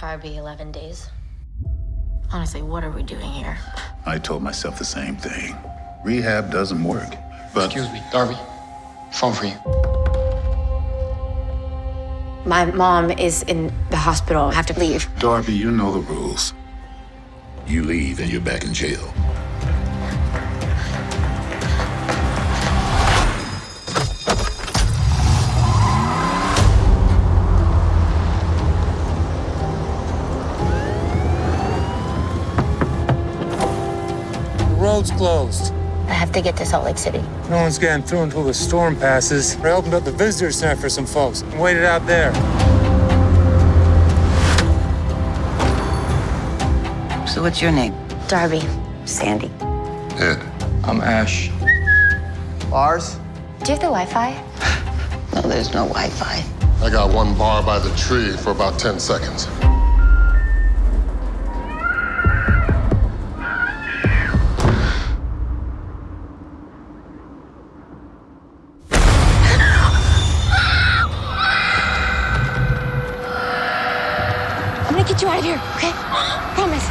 Darby, 11 days. Honestly, what are we doing here? I told myself the same thing. Rehab doesn't work. But Excuse me, Darby. Phone for you. My mom is in the hospital. I have to leave. Darby, you know the rules. You leave and you're back in jail. Road's closed. I have to get to Salt Lake City. No one's getting through until the storm passes. I opened up the visitor center for some folks and waited out there. So what's your name? Darby, Sandy. Ed, I'm Ash. Bars? do you have the Wi-Fi? No, there's no Wi-Fi. I got one bar by the tree for about 10 seconds. I'm gonna get you out of here, okay? Promise.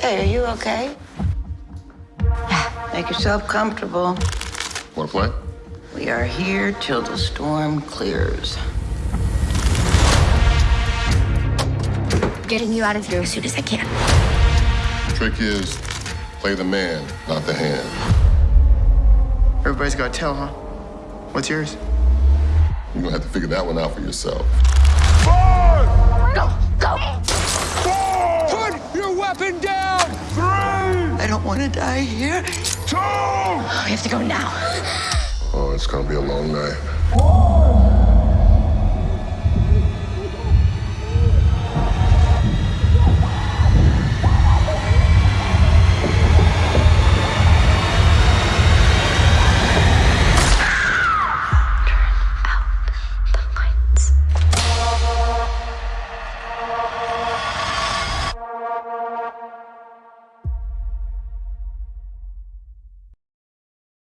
Hey, are you okay? Yeah. Make yourself comfortable. Want to play? We are here till the storm clears. Getting you out of here as soon as I can. Trick is play the man, not the hand. Everybody's got a tail, huh? What's yours? You're gonna have to figure that one out for yourself. Four! Go, go. Four! Put your weapon down! Three! I don't want to die here. Two! We have to go now. Oh, it's gonna be a long night.